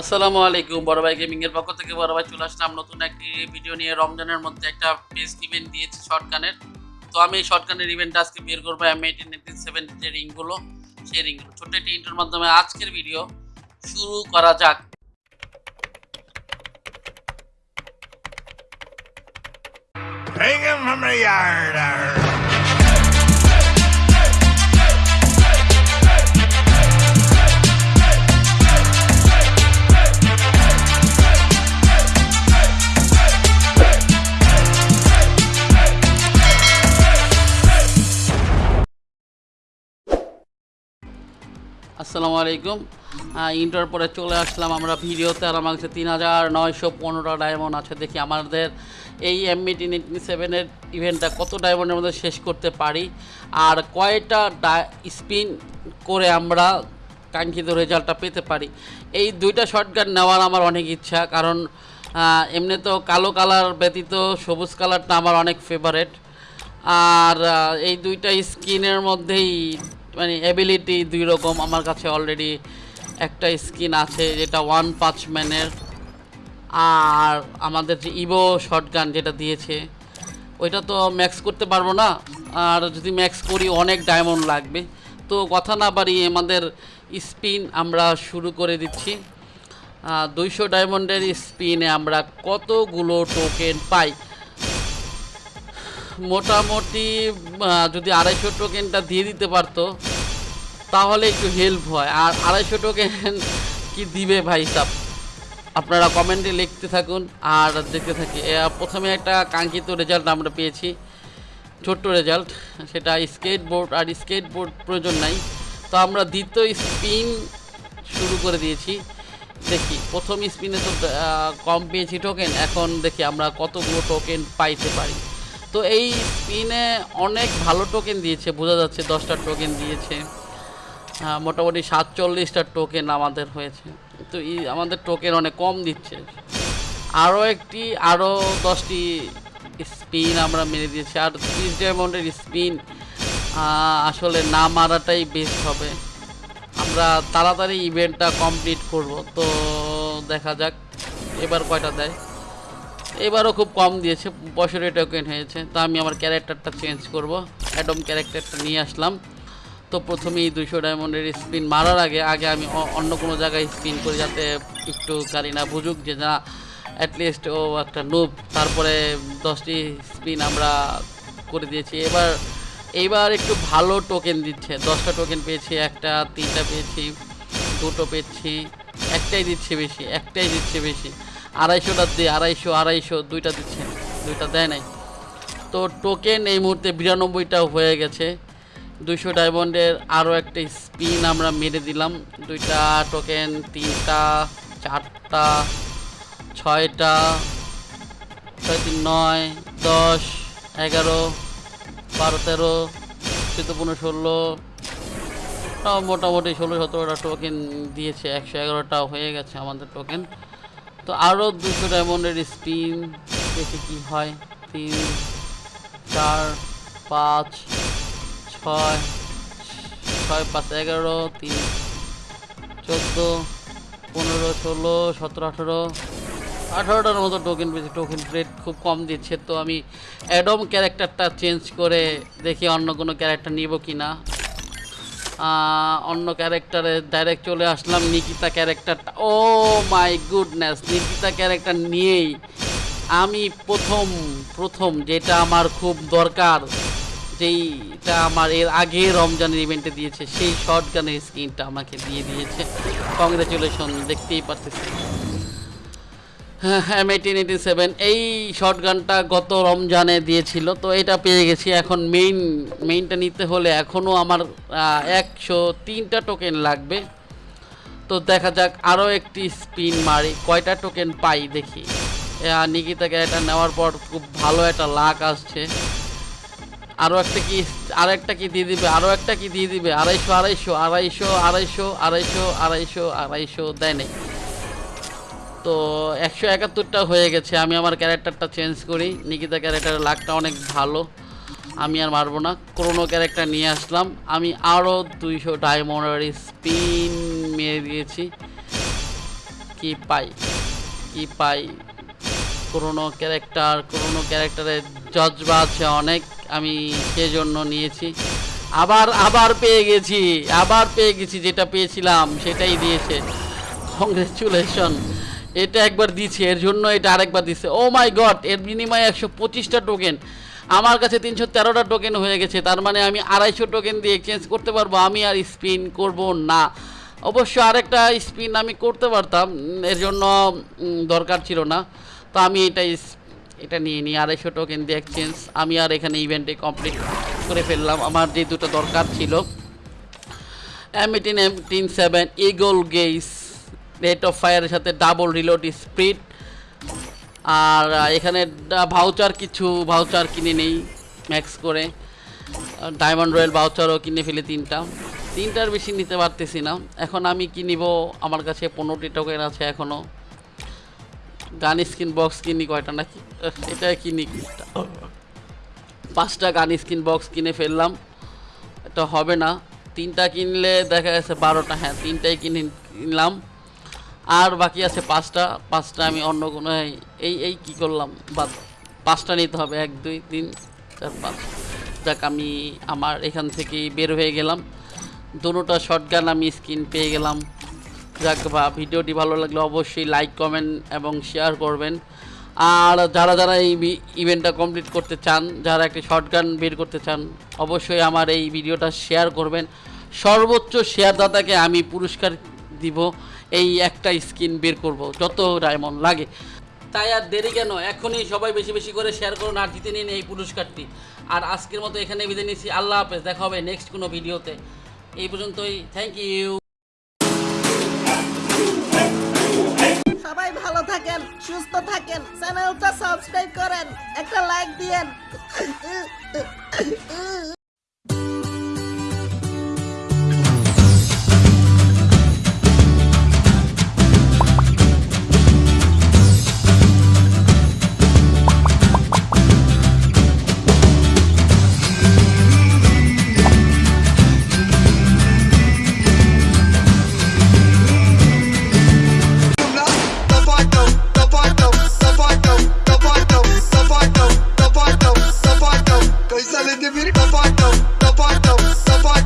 আসসালামু আলাইকুম, বড় ভাই গেমিং এর পক্ষ থেকে বড় ভাই চলে আসলাম নতুন একটি ভিডিও নিয়ে। রমজানের মধ্যে একটা বেস্ট ইভেন্ট দিয়েছে শর্টগানের তো আমি এই শর্টগানের ইভেন্ট আজকে বের করব এম এইটিন এইটিন সেভেন্টি যে রিংগুলো সেই রিংগুলো ছোট্ট একটি ইন্টার মাধ্যমে আজকের ভিডিও শুরু করা যাক। Hang him from the yard. আসসালামু আলাইকুম। ইন্টার পরে চলে আসলাম আমরা ভিডিওতে আর আমার কাছে তিন হাজার নয়শো পনেরো ডায়মন্ড আছে। দেখি আমাদের এই এমবিটি এইটিন সেভেনের ইভেন্টটা কত ডায়মন্ডের মধ্যে শেষ করতে পারি। আর কয়টা স্পিন করে আমরা কাঙ্ক্ষিত রেজাল্টটা পেতে পারি। এই দুইটা শর্টগান নেওয়ার আমার অনেক ইচ্ছা, কারণ এমনি তো কালো কালার ব্যতীত সবুজ কালারটা আমার অনেক ফেভারেট আর এই দুইটা স্কিনের মধ্যেই মানে অ্যাবিলিটি দুই রকম। আমার কাছে অলরেডি একটা স্কিন আছে যেটা ওয়ান পাঁচ ম্যানের আর আমাদের যে ইভো শটগান যেটা দিয়েছে, ওইটা তো ম্যাক্স করতে পারব না। আর যদি ম্যাক্স করি, অনেক ডায়মন্ড লাগবে। তো কথা না বাড়িয়ে আমাদের স্পিন আমরা শুরু করে দিচ্ছি। দুইশো ডায়মন্ডের স্পিনে আমরা কতগুলো টোকেন পাই? মোটামুটি যদি আড়াইশো টোকেনটা দিয়ে দিতে পারতো, তাহলে একটু হেল্প হয়। আর আড়াইশো টোকেন কি দিবে ভাই সাব আপনারা কমেন্টে লিখতে থাকুন আর দেখতে থাকি। প্রথমে একটা কাঙ্ক্ষিত রেজাল্ট আমরা পেয়েছি, ছোট্ট রেজাল্ট সেটা স্কেট বোর্ড আর স্কেট বোর্ড প্রয়োজন নাই। তো আমরা দ্বিতীয় স্পিন শুরু করে দিয়েছি। দেখি, প্রথম স্পিনে তো কম পেয়েছি টোকেন এখন দেখি আমরা কতগুলো টোকেন পাইতে পারি। তো এই স্পিনে অনেক ভালো টোকেন দিয়েছে, বোঝা যাচ্ছে দশটা টোকেন দিয়েছে। মোটামুটি সাতচল্লিশটা টোকেন আমাদের হয়েছে। তো এই আমাদের টোকেন অনেক কম দিচ্ছে। আরও একটি, আরও দশটি স্পিন আমরা মেরে দিয়েছি। আর ত্রিশ ডায়মন্ডের স্পিন আসলে না মারাটাই বেস্ট হবে। আমরা তাড়াতাড়ি ইভেন্টটা কমপ্লিট করব। তো দেখা যাক, এবার কয়টা দেয়। এবারও খুব কম দিয়েছে পঁয়ষট্টি টোকেন হয়েছে তো আমি আমার ক্যারেক্টারটা চেঞ্জ করব, অ্যাডম ক্যারেক্টারটা নিয়ে আসলাম। তো প্রথমেই দুশো ডায়মন্ডের স্পিন মারার আগে আগে আমি অন্য কোনো জায়গায় স্পিন করি যাতে একটু কারিনা বুঝুক যে না অ্যাটলিস্ট ও একটা নুব তারপরে দশটি স্পিন আমরা করে দিয়েছি। এবার এইবার একটু ভালো টোকেন দিচ্ছে। দশটা টোকেন পেয়েছি, একটা, তিনটা পেয়েছি, দুটো পেয়েছি, একটাই দিচ্ছে বেশি, একটাই দিচ্ছে বেশি। আড়াইশোটা দিয়ে, আড়াইশো আড়াইশো, দুইটা দিচ্ছে, দুইটা দেয় নাই। তো টোকেন এই মুহূর্তে বিরানব্বইটা হয়ে গেছে। দুইশো ডায়মন্ডের আরও একটা স্পিন আমরা মেরে দিলাম। দুইটা টোকেন তিনটা, চারটা, ছয়টা, ছয় তিন নয়, দশ, এগারো, বারো, তেরো, চোদ্দ, পনেরো, ষোলো মোটামুটি ষোলো, সতেরোটা টোকেন দিয়েছে। একশো এগারোটা হয়ে গেছে আমাদের টোকেন তো আরও দুশো ডায়মন্ডের স্পিন দেখি কি হয়। তিন, চার, পাঁচ, ছয় ছয়, পাঁচ, এগারো, তিন, চোদ্দ, পনেরো, ষোলো, সতেরো, আঠেরো। আঠারোটার মতো টোকেন পেয়েছি টোকেন রেট খুব কম দিচ্ছে। তো আমি অ্যাডম ক্যারেক্টারটা চেঞ্জ করে দেখি অন্য কোনো ক্যারেক্টার নিব কি না অন্য ক্যারেক্টারে ডাইরেক্ট চলে আসলাম, নিকিতা ক্যারেক্টারটা ও মাই গুডনেস নিকিতা ক্যারেক্টার নিয়েই আমি প্রথম প্রথম যেটা আমার খুব দরকার, যেইটা আমার এর আগে রমজানের ইভেন্টে দিয়েছে, সেই শর্ট গানের স্ক্রিনটা আমাকে দিয়ে দিয়েছে। কংগ্রেচুলেশন দেখতেই পাচ্ছি হ্যাঁ এইটিন এইটি সেভেন এই শর্ট গানটা গত রমজানে দিয়েছিল, তো এটা পেয়ে গেছি। এখন মেইন মেইনটা নিতে হলে এখনও আমার একশো তিনটা টোকেন লাগবে। তো দেখা যাক, আরও একটি স্পিন মারি, কয়টা টোকেন পাই দেখি। নিকিতাকে এটা নেওয়ার পর খুব ভালো একটা লাক আসছে। আরও একটা কি আরও একটা কি দিয়ে দিবে, আরও একটা কি দিয়ে দিবে, আড়াইশো আড়াইশো আড়াইশো আড়াইশো আড়াইশো আড়াইশো আড়াইশো, দেয় নাই। তো একশো একাত্তরটা হয়ে গেছে। আমি আমার ক্যারেক্টারটা চেঞ্জ করি। নিকিতা ক্যারেক্টারের লাকটা অনেক ভালো। আমি আর মারবো না। ক্রোনো ক্যারেক্টার নিয়ে আসলাম। আমি আরও দুইশো ডায়মন্ডের স্পিন মেরে দিয়েছি। কি পাই? কি পাই? পুরোনো ক্যারেক্টার পুরোনো ক্যারেক্টারের জজবা আছে অনেক। আমি সেজন্য নিয়েছি। আবার আবার পেয়ে গেছি। আবার পেয়ে গেছি যেটা পেয়েছিলাম, সেটাই দিয়েছে। কংগ্রেচুলেশন এটা একবার দিচ্ছে এর জন্য এটা আরেকবার দিচ্ছে ও মাই গড এর বিনিময়ে একশো পঁচিশটা টোকেন আমার কাছে তিনশো তেরোটা টোকেন হয়ে গেছে, তার মানে আমি আড়াইশো টোকেন দিয়ে এক্সচেঞ্জ করতে পারব, আমি আর স্পিন করব না। অবশ্য আরেকটা স্পিন আমি করতে পারতাম এর জন্য দরকার ছিল না। তো আমি এটা এটা নিয়ে নিই, আড়াইশো টোকেন দিয়ে এক্সচেঞ্জ আমি আর এখানে ইভেন্টে কমপ্লিট করে ফেললাম, আমার যে দুটো দরকার ছিল। M eighteen M teen seven eagle gets rate of ফায়ারের সাথে ডাবল রিলোড স্পিড আর এখানে ভাউচার কিছু ভাউচার কিনে নেই ম্যাক্স করে। ডায়মন্ড রয়্যাল ভাউচারও কিনে ফেলে তিনটা। তিনটার বেশি নিতে পারতেছি না। এখন আমি কি নিব? আমার কাছে পনেরোটি টোকেন আছে এখনও গান স্কিন বক্স কিনি কয়টা নাকি? এটা কিনি পাঁচটা গান স্কিন বক্স কিনে ফেললাম। এটা হবে না। তিনটা কিনলে দেখা গেছে বারোটা। হ্যাঁ তিনটাই কিনে কিনলাম আর বাকি আছে পাঁচটা পাঁচটা আমি অন্য কোনো এই- এই কী করলাম? বাদ, পাঁচটা নিতে হবে, এক, দুই, তিন, চার, পাঁচ। যাক, আমি আমার এখান থেকেই বের হয়ে গেলাম। দুটোটা শর্ট গান আমি স্ক্রিন পেয়ে গেলাম। যাক, বা ভিডিওটি ভালো লাগলে অবশ্যই লাইক কমেন্ট এবং শেয়ার করবেন। আর যারা যারা এই ইভেন্টটা কমপ্লিট করতে চান, যারা একটি শর্ট গান বের করতে চান, অবশ্যই আমার এই ভিডিওটা শেয়ার করবেন। সর্বোচ্চ শেয়ারদাতাকে আমি পুরস্কার দিব, এই একটা স্কিন বের করব, যত ডায়মন্ড লাগে। তাই আর দেরি কেন? এখনই সবাই বেশি বেশি করে শেয়ার করুন আর জিতে নিন এই পুরস্কারটি। আর আজকের মতো এখানে বিদায় নিচ্ছি। আল্লাহ হাফেজ, দেখা হবে নেক্সট কোনো ভিডিওতে এই পর্যন্তই থ্যাংক ইউ সবাই ভালো থাকেন, সুস্থ থাকেন চ্যানেলটা সাবস্ক্রাইব করেন, একটা লাইক দিয়েন।